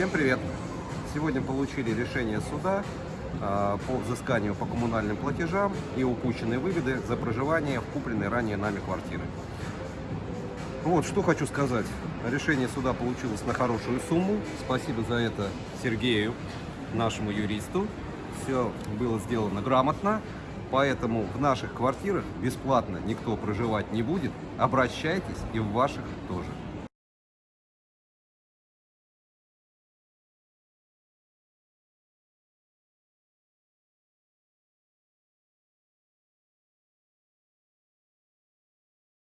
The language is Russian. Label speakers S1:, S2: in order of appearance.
S1: Всем привет! Сегодня получили решение суда а, по взысканию по коммунальным платежам и упущенные выгоды за проживание в купленной ранее нами квартиры. Вот, что хочу сказать. Решение суда получилось на хорошую сумму. Спасибо за это Сергею, нашему юристу. Все было сделано грамотно. Поэтому в наших квартирах бесплатно никто проживать не будет. Обращайтесь и в ваших тоже.